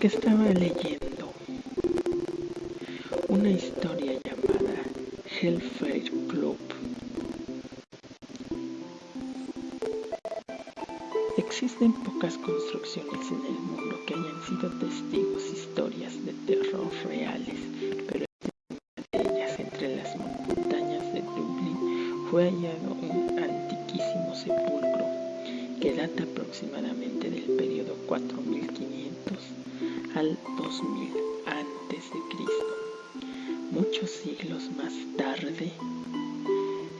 porque estaba leyendo una historia llamada Hellfire Club. Existen pocas construcciones en el mundo que hayan sido testigos historias de terror reales, pero una de ellas, entre las montañas de Dublín, fue hallado un antiquísimo sepulcro que data aproximadamente del periodo 4500 al 2000 antes de Cristo. Muchos siglos más tarde,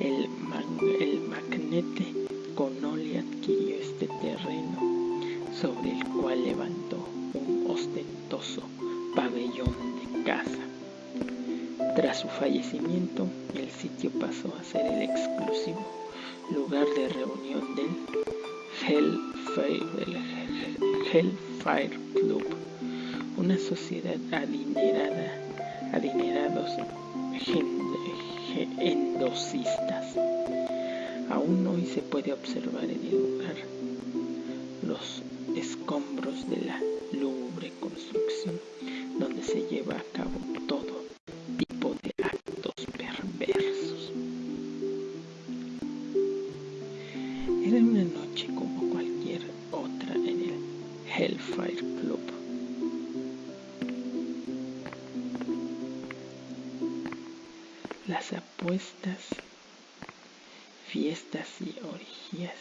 el, el magnete Connolly adquirió este terreno sobre el cual levantó un ostentoso pabellón de caza. Tras su fallecimiento, el sitio pasó a ser el exclusivo lugar de reunión del Hellfire, Hellfire Club, una sociedad adinerada, adinerados endosistas. Aún hoy se puede observar en el lugar los escombros de la lúgubre construcción donde se lleva a cabo todo Apuestas, fiestas y orgías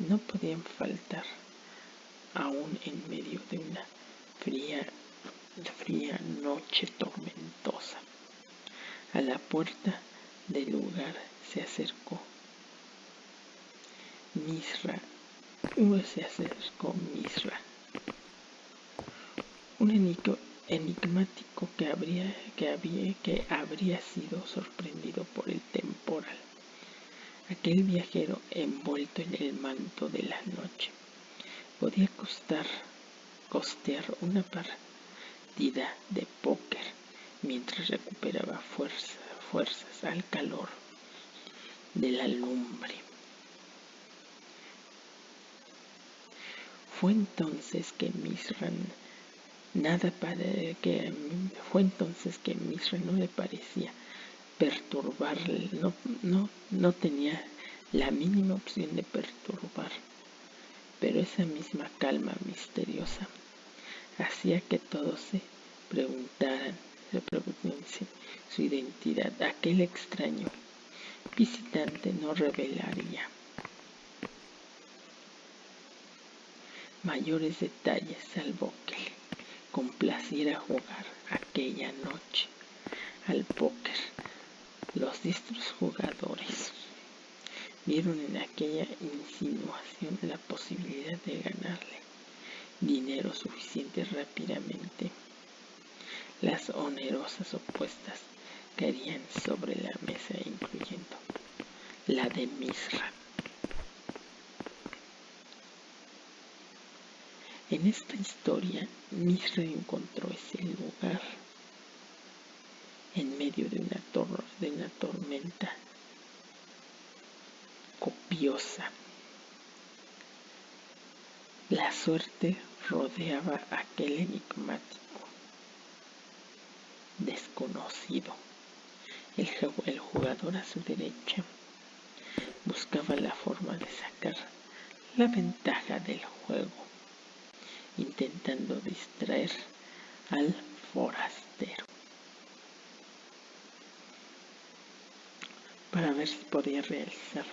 no podían faltar aún en medio de una fría, fría noche tormentosa. A la puerta del lugar se acercó Misra, se acercó Misra, un enigmático que habría, que, había, que habría sido sorprendido por el temporal. Aquel viajero envuelto en el manto de la noche podía costar, costear una partida de póker mientras recuperaba fuerza, fuerzas al calor de la lumbre. Fue entonces que Misran nada para que fue entonces que Misra no le parecía perturbarle, no, no, no tenía la mínima opción de perturbar pero esa misma calma misteriosa hacía que todos se preguntaran, se su identidad. Aquel extraño visitante no revelaría mayores detalles salvo que complaciera jugar aquella noche al póker. Los diestros jugadores vieron en aquella insinuación la posibilidad de ganarle dinero suficiente rápidamente. Las onerosas opuestas caerían sobre la mesa incluyendo la de Misra. En esta historia, Misra encontró ese lugar en medio de una, de una tormenta copiosa. La suerte rodeaba a aquel enigmático desconocido. El, el jugador a su derecha buscaba la forma de sacar la ventaja del juego, intentando distraer al forastero. para ver si podía realizar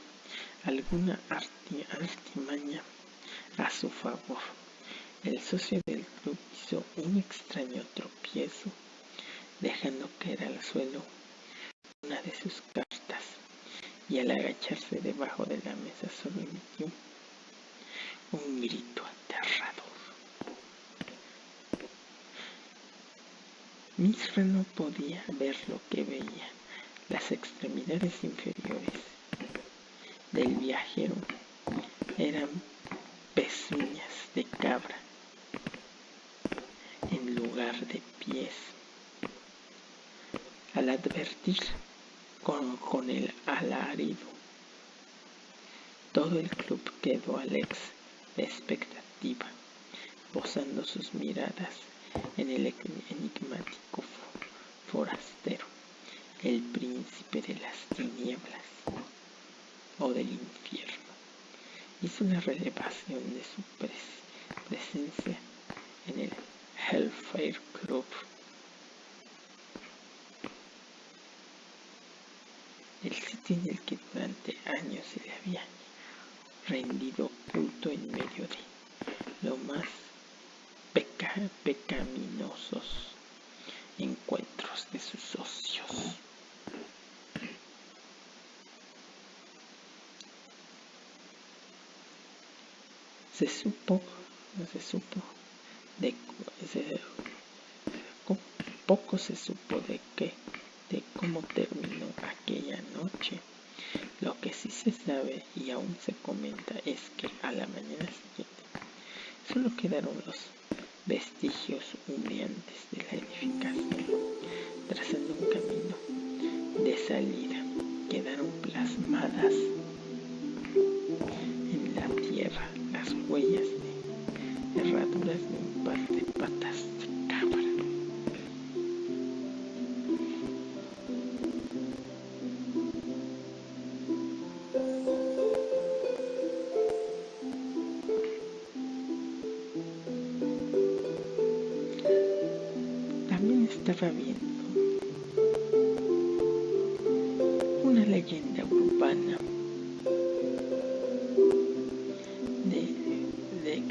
alguna artimaña a su favor. El socio del club hizo un extraño tropiezo, dejando caer al suelo una de sus cartas y al agacharse debajo de la mesa solo emitió un grito aterrador. Misra no podía ver lo que veía, las extremidades inferiores del viajero eran pezuñas de cabra en lugar de pies. Al advertir con, con el alarido, todo el club quedó alex de expectativa, posando sus miradas en el enigmático forastero, el príncipe de las tinieblas o del infierno. Hizo una relevación de su presencia en el Hellfire Club. El sitio en el que durante años se le había rendido culto en medio de lo más pecaminosos encuentros de sus socios. Se supo, se supo de poco se supo de qué, de cómo terminó aquella noche. Lo que sí se sabe y aún se comenta es que a la mañana siguiente solo quedaron los vestigios humeantes de la edificación, trazando un camino de salida. Quedaron plasmadas en la tierra las huellas de herraduras de un par de patas de cabra. Estaba viendo una leyenda urbana de, de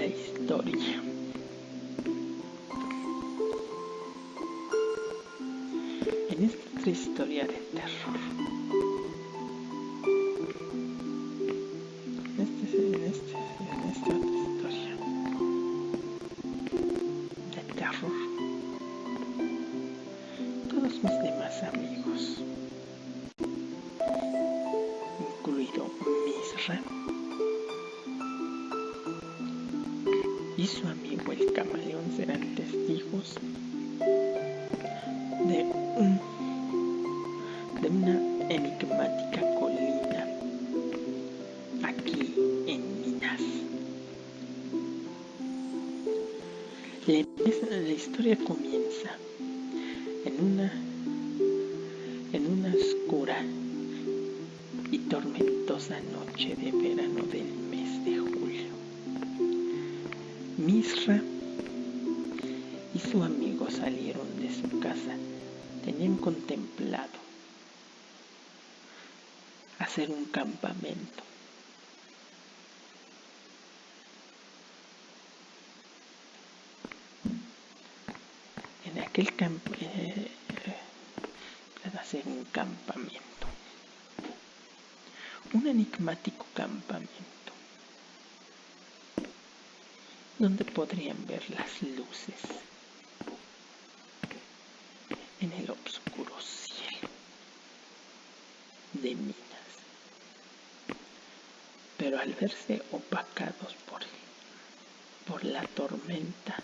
la historia. En esta historia de terror, historia comienza en una, en una oscura y tormentosa noche de verano del mes de julio. Misra y su amigo salieron de su casa. Tenían contemplado hacer un campamento. En aquel campo, eh, hacer un campamento, un enigmático campamento. Donde podrían ver las luces. En el oscuro cielo de minas. Pero al verse opacados por, por la tormenta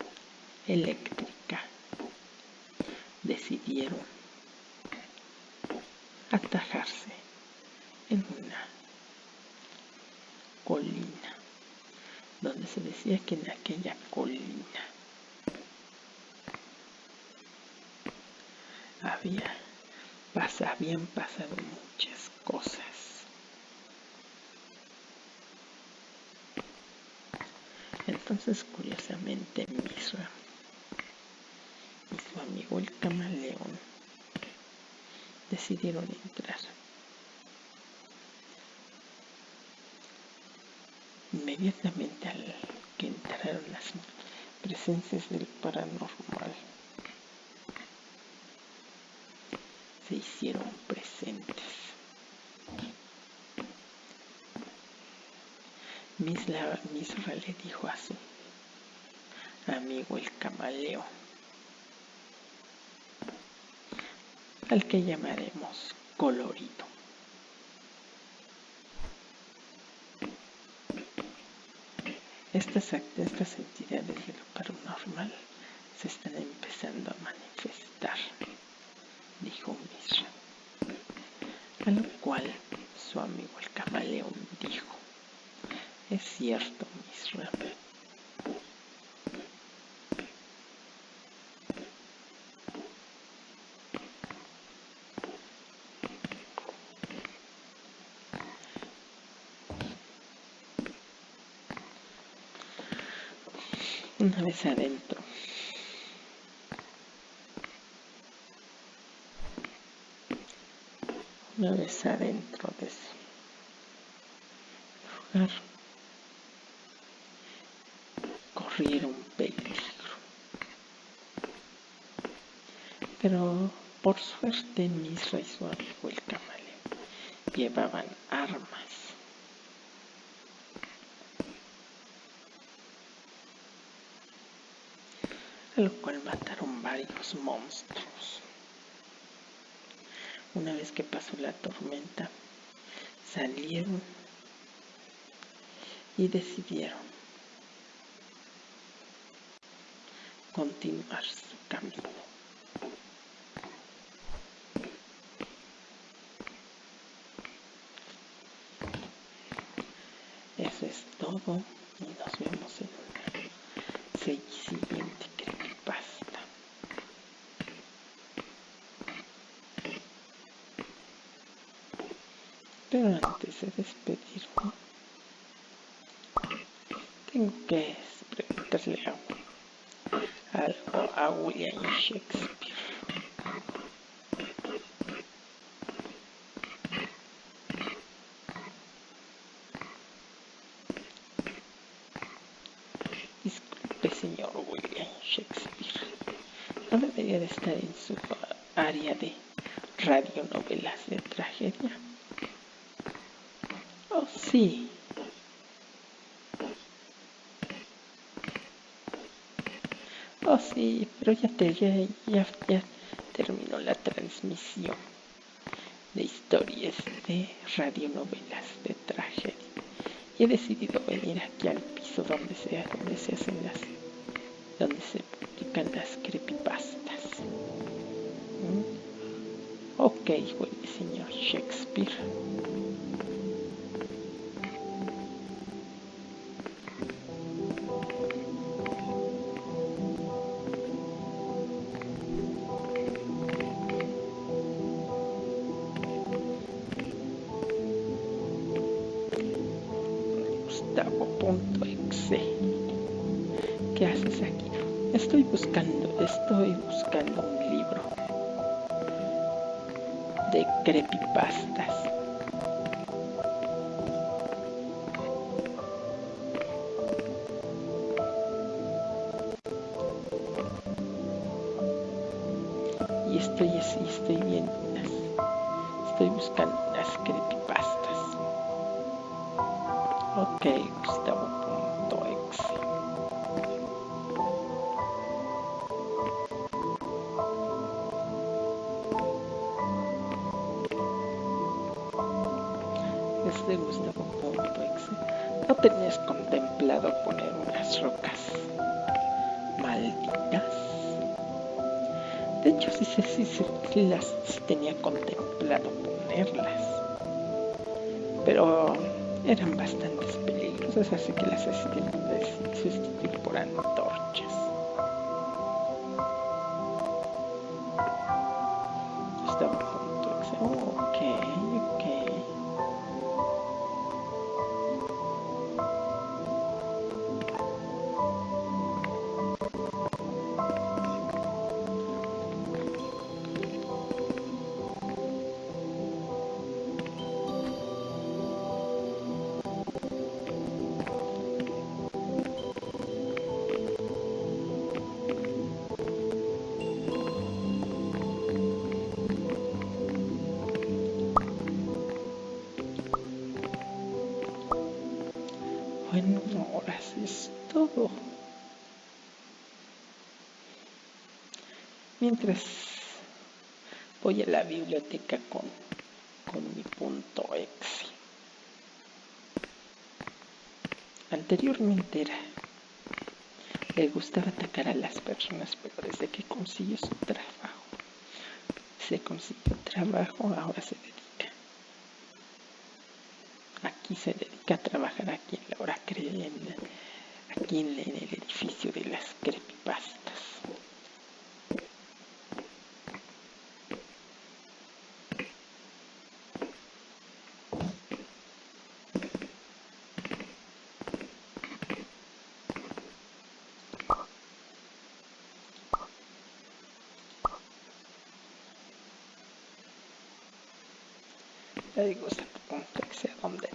eléctrica, decidieron atajarse en una colina donde se decía que en aquella colina había habían pasado muchas cosas. Entonces, curiosamente, y su amigo el camaleón decidieron entrar. Inmediatamente al que entraron las presencias del paranormal, se hicieron presentes. Misra, Misra le dijo a su amigo el camaleón, al que llamaremos colorido. Estas, estas entidades de lo paranormal se están empezando a manifestar, dijo Mishra. A lo cual su amigo el camaleón dijo, es cierto, Mishra, Una vez adentro. Una vez adentro de ese lugar. Corrieron peligro. Pero por suerte Misra y su amigo el camaleón llevaban armas lo cual mataron varios monstruos. Una vez que pasó la tormenta, salieron y decidieron continuar su camino. Eso es todo y nos vemos en una siguiente. Pero antes de despedirme, tengo que preguntarle algo a William Shakespeare. Disculpe, señor William Shakespeare. No debería de estar en su área de radionovelas de tragedia. Sí. Oh, sí, pero ya, te, terminó la transmisión de historias de radionovelas de tragedia. Y he decidido venir aquí al piso donde se, donde se hacen las, donde se publican las creepypastas. ¿Mm? Ok, señor Shakespeare. Gustavo.exe. ¿Qué haces aquí? Estoy buscando, estoy buscando un libro de creepypastas. Y estoy así, estoy viendo unas, estoy buscando unas creepypastas. Ok, Gustavo.exe. tenías contemplado poner unas rocas malditas? De hecho, sí, sí, sí, las tenía contemplado ponerlas. Pero eran bastante peligrosas, así que las sustituí por antorchas. Mientras voy a la biblioteca con, con mi punto exe. Anteriormente era, le gustaba atacar a las personas, pero desde que consiguió su trabajo, se consiguió trabajo, ahora se dedica. Aquí se dedica a trabajar aquí en la hora creen, aquí en el edificio de las creepypastas. Le digo, que sea donde.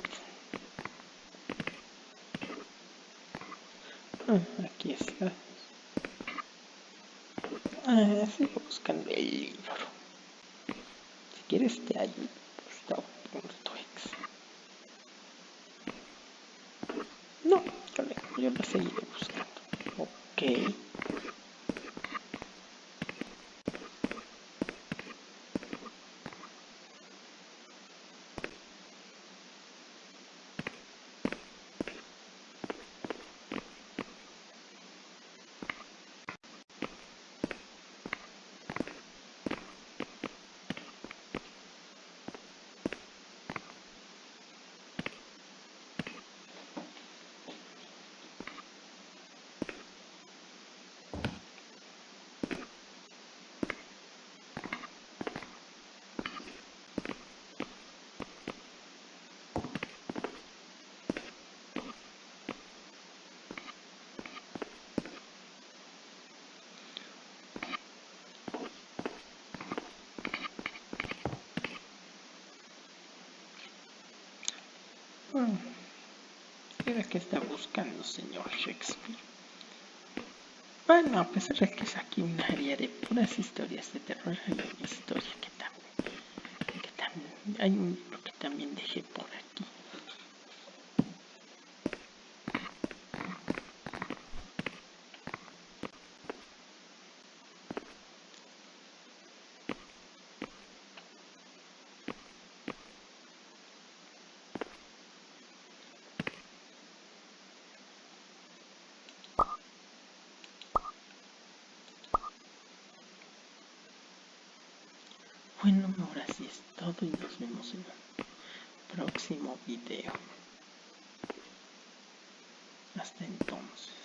Ah, aquí está. Ah, sigo buscando el libro. Si quieres te ayudo. Stop.ex. No, yo lo seguiré buscando. Ok. ¿Qué que está buscando, señor Shakespeare? Bueno, a pesar de que es aquí un área de puras historias de terror, hay una historia que también, que también hay un libro que también dejé por aquí. Bueno, ahora sí es todo y nos vemos en el próximo video. Hasta entonces.